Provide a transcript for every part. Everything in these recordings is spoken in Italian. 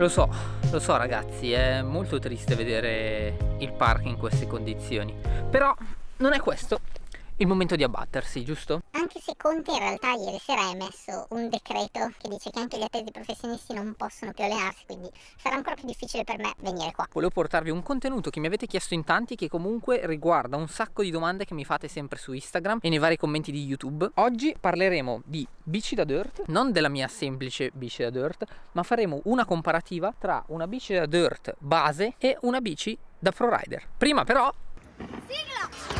Lo so, lo so ragazzi, è molto triste vedere il park in queste condizioni. Però non è questo il momento di abbattersi, giusto? Anche se Conte in realtà ieri sera ha emesso un decreto che dice che anche gli atleti professionisti non possono più allenarsi, quindi sarà ancora più difficile per me venire qua. Volevo portarvi un contenuto che mi avete chiesto in tanti che comunque riguarda un sacco di domande che mi fate sempre su Instagram e nei vari commenti di YouTube. Oggi parleremo di bici da dirt, non della mia semplice bici da dirt, ma faremo una comparativa tra una bici da dirt base e una bici da pro rider. Prima però... Sigla!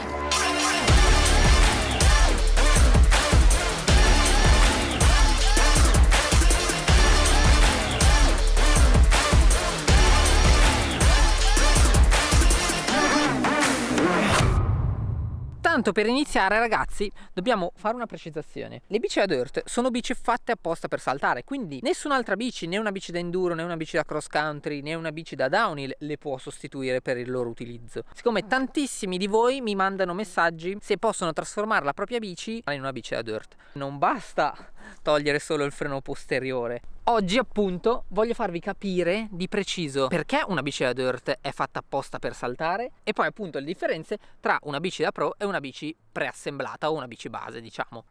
Tanto per iniziare ragazzi dobbiamo fare una precisazione. Le bici da dirt sono bici fatte apposta per saltare Quindi nessun'altra bici, né una bici da enduro, né una bici da cross country, né una bici da downhill le può sostituire per il loro utilizzo. Siccome tantissimi di voi mi mandano messaggi se possono trasformare la propria bici in una bici da dirt Non basta togliere solo il freno posteriore Oggi appunto voglio farvi capire di preciso perché una bici da dirt è fatta apposta per saltare e poi appunto le differenze tra una bici da pro e una bici preassemblata o una bici base diciamo.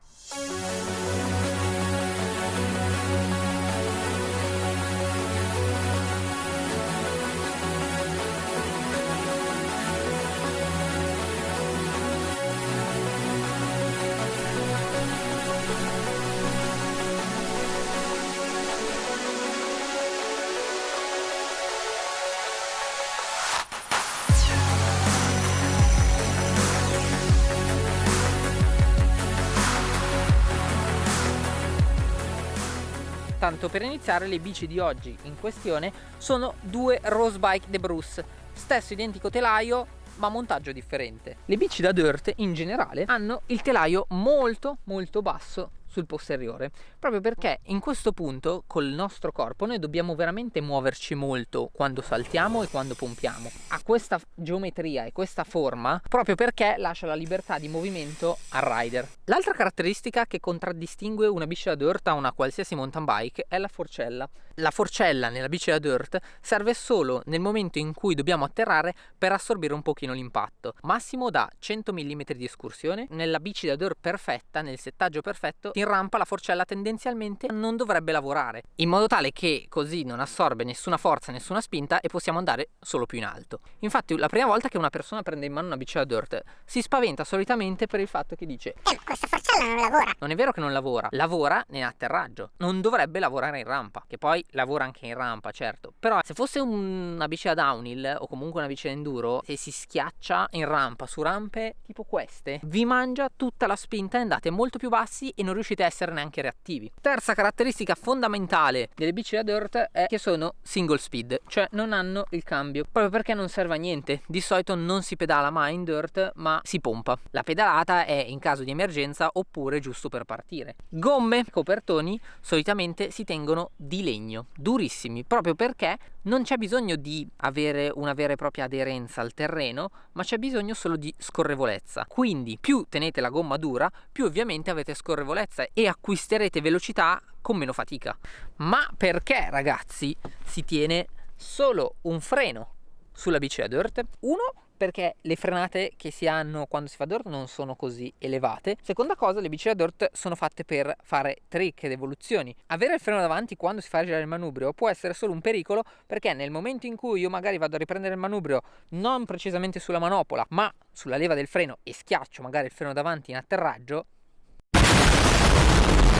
Tanto per iniziare le bici di oggi in questione sono due Rose Bike De Bruce, stesso identico telaio ma montaggio differente. Le bici da dirt in generale hanno il telaio molto molto basso sul posteriore. Proprio perché in questo punto col nostro corpo noi dobbiamo veramente muoverci molto quando saltiamo e quando pompiamo. Ha questa geometria e questa forma proprio perché lascia la libertà di movimento al rider. L'altra caratteristica che contraddistingue una bici da dirt a una qualsiasi mountain bike è la forcella. La forcella nella bici da dirt serve solo nel momento in cui dobbiamo atterrare per assorbire un pochino l'impatto. Massimo da 100 mm di escursione nella bici da dirt perfetta nel settaggio perfetto in rampa la forcella tendenzialmente non dovrebbe lavorare in modo tale che così non assorbe nessuna forza nessuna spinta e possiamo andare solo più in alto. Infatti la prima volta che una persona prende in mano una bici da dirt si spaventa solitamente per il fatto che dice eh questa forcella non lavora. Non è vero che non lavora lavora nell'atterraggio non dovrebbe lavorare in rampa che poi lavora anche in rampa certo. Però se fosse un, una bici da downhill o comunque una bici da enduro se si schiaccia in rampa su rampe tipo queste vi mangia tutta la spinta e andate molto più bassi e non riuscite riuscite a essere neanche reattivi. Terza caratteristica fondamentale delle bici da dirt è che sono single speed, cioè non hanno il cambio, proprio perché non serve a niente. Di solito non si pedala mai in dirt, ma si pompa. La pedalata è in caso di emergenza oppure giusto per partire. Gomme, copertoni solitamente si tengono di legno, durissimi, proprio perché non c'è bisogno di avere una vera e propria aderenza al terreno, ma c'è bisogno solo di scorrevolezza. Quindi più tenete la gomma dura, più ovviamente avete scorrevolezza e acquisterete velocità con meno fatica. Ma perché ragazzi si tiene solo un freno sulla bici da dirt? Uno perché le frenate che si hanno quando si fa dirt non sono così elevate. Seconda cosa, le bici da dirt sono fatte per fare trick ed evoluzioni. Avere il freno davanti quando si fa girare il manubrio può essere solo un pericolo perché nel momento in cui io magari vado a riprendere il manubrio non precisamente sulla manopola ma sulla leva del freno e schiaccio magari il freno davanti in atterraggio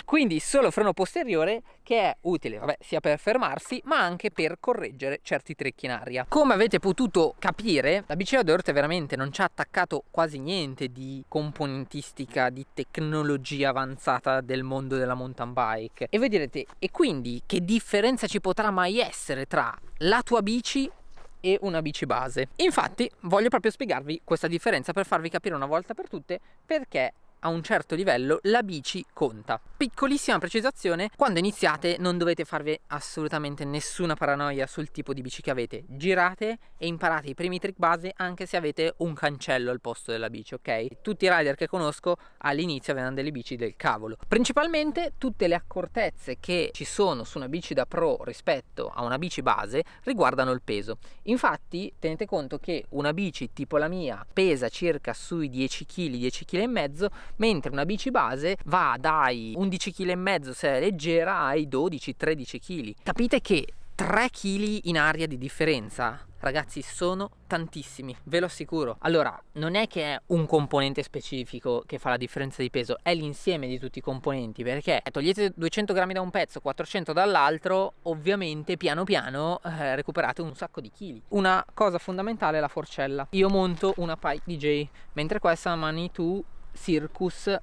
quindi solo freno posteriore che è utile vabbè, sia per fermarsi ma anche per correggere certi trecchi in aria. Come avete potuto capire la bici da dirt veramente non ci ha attaccato quasi niente di componentistica di tecnologia avanzata del mondo della mountain bike. E voi direte e quindi che differenza ci potrà mai essere tra la tua bici e una bici base? Infatti voglio proprio spiegarvi questa differenza per farvi capire una volta per tutte perché a un certo livello la bici conta. Piccolissima precisazione, quando iniziate non dovete farvi assolutamente nessuna paranoia sul tipo di bici che avete. Girate e imparate i primi trick base anche se avete un cancello al posto della bici, ok? Tutti i rider che conosco all'inizio avevano delle bici del cavolo. Principalmente tutte le accortezze che ci sono su una bici da pro rispetto a una bici base riguardano il peso. Infatti tenete conto che una bici tipo la mia pesa circa sui 10 kg, 10 kg e mezzo, mentre una bici base va dai 11 kg se è leggera ai 12-13 kg. Capite che 3 kg in aria di differenza ragazzi sono tantissimi ve lo assicuro. Allora non è che è un componente specifico che fa la differenza di peso è l'insieme di tutti i componenti perché togliete 200 grammi da un pezzo 400 dall'altro ovviamente piano piano eh, recuperate un sacco di chili. Una cosa fondamentale è la forcella. Io monto una Pike DJ mentre questa una Manitou Circus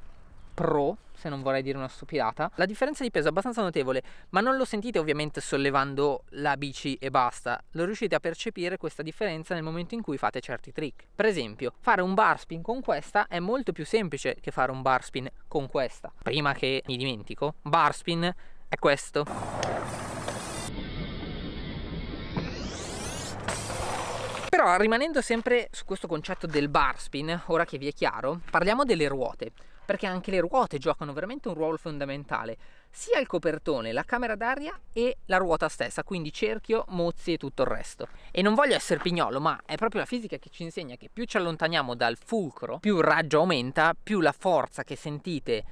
Pro se non vorrei dire una stupidata. La differenza di peso è abbastanza notevole, ma non lo sentite ovviamente sollevando la bici e basta, lo riuscite a percepire questa differenza nel momento in cui fate certi trick. Per esempio, fare un bar spin con questa è molto più semplice che fare un bar spin con questa. Prima che mi dimentico, bar spin è questo. Però rimanendo sempre su questo concetto del bar spin, ora che vi è chiaro, parliamo delle ruote perché anche le ruote giocano veramente un ruolo fondamentale, sia il copertone, la camera d'aria e la ruota stessa, quindi cerchio, mozzi e tutto il resto. E non voglio essere pignolo, ma è proprio la fisica che ci insegna che più ci allontaniamo dal fulcro, più il raggio aumenta, più la forza che sentite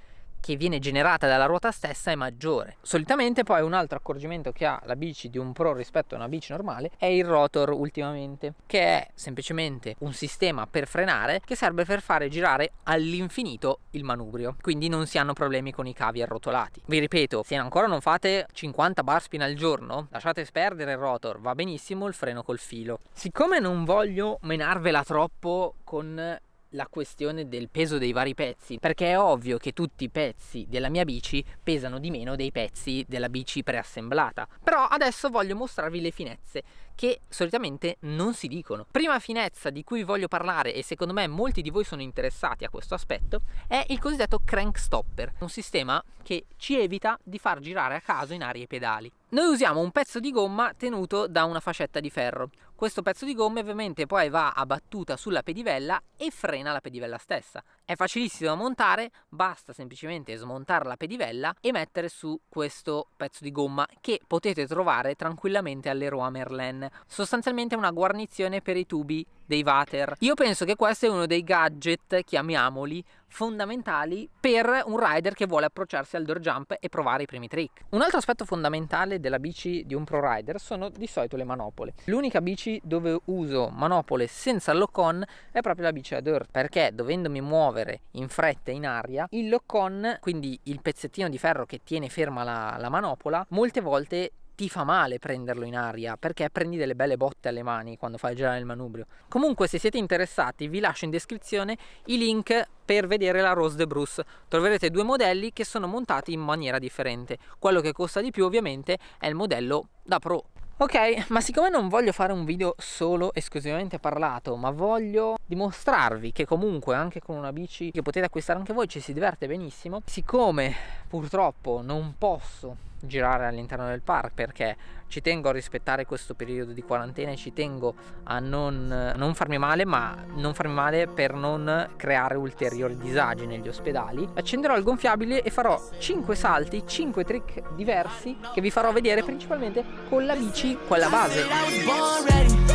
che viene generata dalla ruota stessa è maggiore. Solitamente poi un altro accorgimento che ha la bici di un pro rispetto a una bici normale è il rotor ultimamente, che è semplicemente un sistema per frenare che serve per fare girare all'infinito il manubrio, quindi non si hanno problemi con i cavi arrotolati. Vi ripeto, se ancora non fate 50 bar spin al giorno, lasciate perdere il rotor, va benissimo il freno col filo. Siccome non voglio menarvela troppo con la questione del peso dei vari pezzi perché è ovvio che tutti i pezzi della mia bici pesano di meno dei pezzi della bici preassemblata però adesso voglio mostrarvi le finezze che solitamente non si dicono. Prima finezza di cui voglio parlare e secondo me molti di voi sono interessati a questo aspetto è il cosiddetto crank stopper, un sistema che ci evita di far girare a caso in aria i pedali. Noi usiamo un pezzo di gomma tenuto da una fascetta di ferro. Questo pezzo di gomma ovviamente poi va a battuta sulla pedivella e frena la pedivella stessa. È facilissimo da montare, basta semplicemente smontare la pedivella e mettere su questo pezzo di gomma che potete trovare tranquillamente all'Eroa Merlin sostanzialmente una guarnizione per i tubi dei water. Io penso che questo è uno dei gadget, chiamiamoli, fondamentali per un rider che vuole approcciarsi al door jump e provare i primi trick. Un altro aspetto fondamentale della bici di un pro rider sono di solito le manopole. L'unica bici dove uso manopole senza lock-on è proprio la bici da dirt, perché dovendomi muovere in fretta in aria, il lock-on, quindi il pezzettino di ferro che tiene ferma la, la manopola, molte volte ti fa male prenderlo in aria perché prendi delle belle botte alle mani quando fai girare il manubrio. Comunque se siete interessati vi lascio in descrizione i link per vedere la Rose de Bruce. Troverete due modelli che sono montati in maniera differente. Quello che costa di più ovviamente è il modello da Pro. Ok, ma siccome non voglio fare un video solo esclusivamente parlato, ma voglio dimostrarvi che comunque anche con una bici che potete acquistare anche voi ci si diverte benissimo, siccome purtroppo non posso girare all'interno del park perché ci tengo a rispettare questo periodo di quarantena e ci tengo a non, non, farmi male ma non farmi male per non creare ulteriori disagi negli ospedali. Accenderò il gonfiabile e farò 5 salti 5 trick diversi che vi farò vedere principalmente con la bici quella base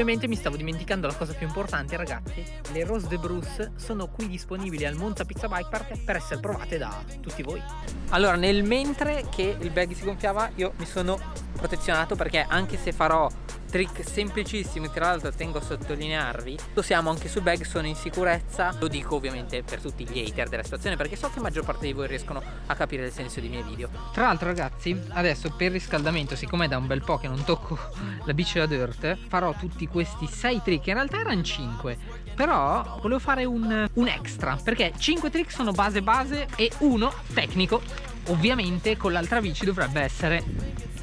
Ovviamente mi stavo dimenticando la cosa più importante ragazzi. Le Rose de Bruce sono qui disponibili al Monza Pizza Bike Park per essere provate da tutti voi. Allora nel mentre che il bag si gonfiava io mi sono protezionato perché anche se farò trick semplicissimi tra l'altro tengo a sottolinearvi siamo anche sul bag sono in sicurezza. Lo dico ovviamente per tutti gli hater della situazione perché so che la maggior parte di voi riescono a capire il senso dei miei video. Tra l'altro ragazzi adesso per riscaldamento siccome è da un bel po' che non tocco la bici da dirt farò tutti questi 6 trick. In realtà erano 5 però volevo fare un, un extra perché 5 trick sono base base e uno tecnico. Ovviamente con l'altra bici dovrebbe essere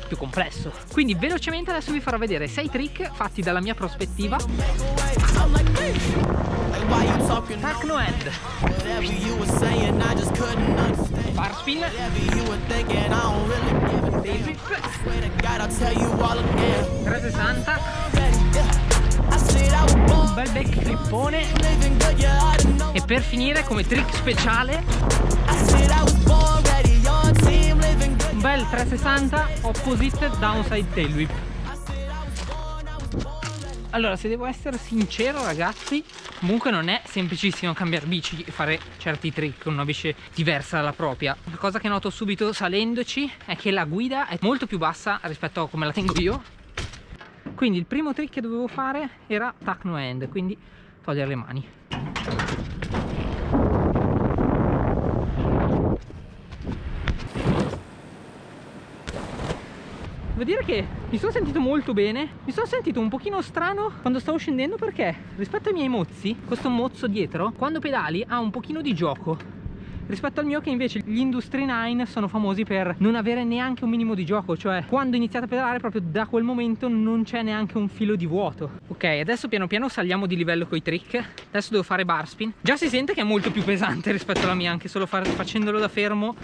più complesso quindi velocemente adesso vi farò vedere 6 trick fatti dalla mia prospettiva Tuck no end. Bar spin. Tail whip. 360. Un bel back clippone. E per finire come trick speciale 360 opposite downside tail whip. Allora, se devo essere sincero ragazzi, comunque non è semplicissimo cambiare bici e fare certi trick con una bici diversa dalla propria. La cosa che noto subito salendoci è che la guida è molto più bassa rispetto a come la tengo io. Quindi il primo trick che dovevo fare era tuck no end, quindi togliere le mani. Dire che mi sono sentito molto bene. Mi sono sentito un pochino strano quando stavo scendendo perché rispetto ai miei mozzi Questo mozzo dietro Quando pedali ha un pochino di gioco. Rispetto al mio che invece gli Industry 9 sono famosi per non avere neanche un minimo di gioco cioè quando iniziate a pedalare proprio da quel momento non c'è neanche un filo di vuoto. Ok adesso piano piano saliamo di livello con i trick. Adesso devo fare bar spin. Già si sente che è molto più pesante rispetto alla mia anche solo facendolo da fermo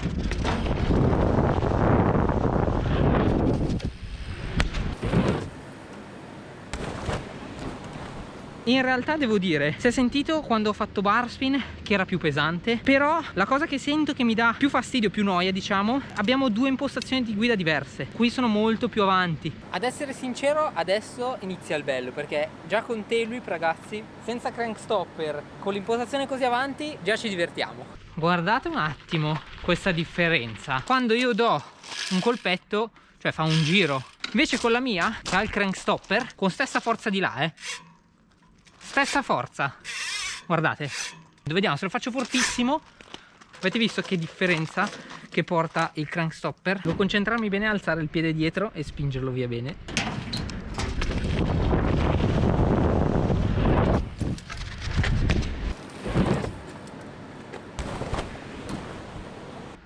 in realtà devo dire si è sentito quando ho fatto bar spin che era più pesante però la cosa che sento che mi dà più fastidio più noia diciamo abbiamo due impostazioni di guida diverse. Qui sono molto più avanti. Ad essere sincero adesso inizia il bello perché già con tail whip ragazzi senza crank stopper con l'impostazione così avanti già ci divertiamo. Guardate un attimo questa differenza. Quando io do un colpetto cioè fa un giro invece con la mia che ha il crank stopper con stessa forza di là eh stessa forza. Guardate. Vediamo se lo faccio fortissimo. Avete visto che differenza che porta il crank stopper devo concentrarmi bene alzare il piede dietro e spingerlo via bene.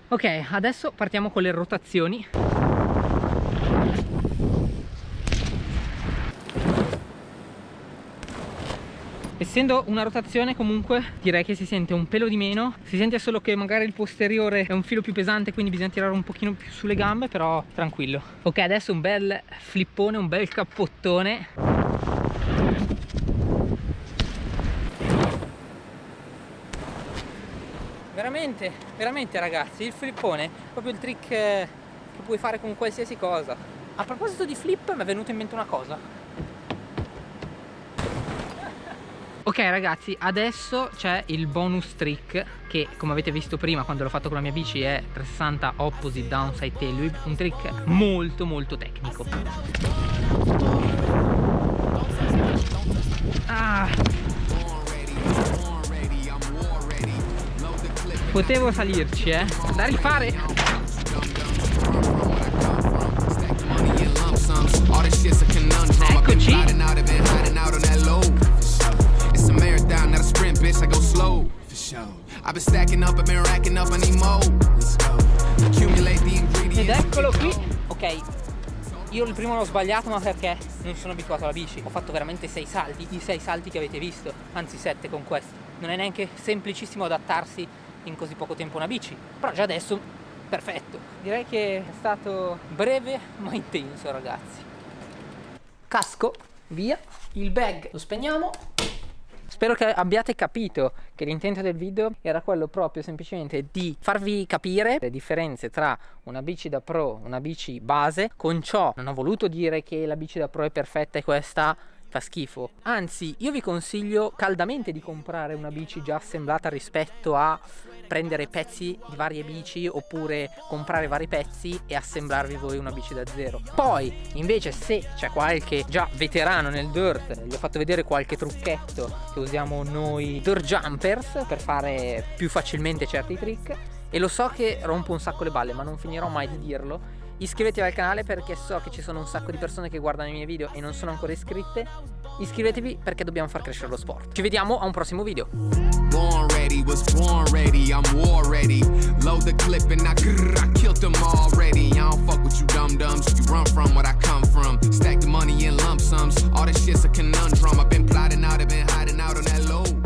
Ok adesso partiamo con le rotazioni essendo una rotazione comunque direi che si sente un pelo di meno. Si sente solo che magari il posteriore è un filo più pesante quindi bisogna tirare un pochino più sulle gambe però tranquillo. Ok adesso un bel flippone un bel cappottone. Veramente veramente ragazzi il flippone è proprio il trick che puoi fare con qualsiasi cosa. A proposito di flip mi è venuta in mente una cosa Ok ragazzi, adesso c'è il bonus trick che come avete visto prima quando l'ho fatto con la mia bici è 360 opposite downside tail whip, un trick molto molto tecnico. Ah. Potevo salirci eh, da rifare. Eccoci bitch, I go slow. For sure. I've been stacking up, I've been racking up, I need more. Let's go. Accumulate the ingredients. Ed eccolo qui. Ok, io il primo l'ho sbagliato ma perché non sono abituato alla bici ho fatto veramente sei salti i sei salti che avete visto anzi sette con questo non è neanche semplicissimo adattarsi in così poco tempo a una bici però già adesso perfetto direi che è stato breve ma intenso ragazzi casco via il bag lo spegniamo Spero che abbiate capito che l'intento del video era quello proprio semplicemente di farvi capire le differenze tra una bici da pro e una bici base. Con ciò non ho voluto dire che la bici da pro è perfetta e questa fa schifo. Anzi, io vi consiglio caldamente di comprare una bici già assemblata rispetto a prendere pezzi di varie bici oppure comprare vari pezzi e assemblarvi voi una bici da zero. Poi invece se c'è qualche già veterano nel dirt, gli ho fatto vedere qualche trucchetto che usiamo noi dirt jumpers per fare più facilmente certi trick e lo so che rompo un sacco le balle ma non finirò mai di dirlo iscrivetevi al canale perché so che ci sono un sacco di persone che guardano i miei video e non sono ancora iscritte iscrivetevi perché dobbiamo far crescere lo sport. Ci vediamo a un prossimo video. Born ready, was born ready, I'm war ready. Load the clip and I, grrr, I killed them already. I don't fuck with you dumb dumbs, you run from what I come from. Stack the money in lump sums, all this shit's a conundrum. I've been plotting out, I've been hiding out on that load.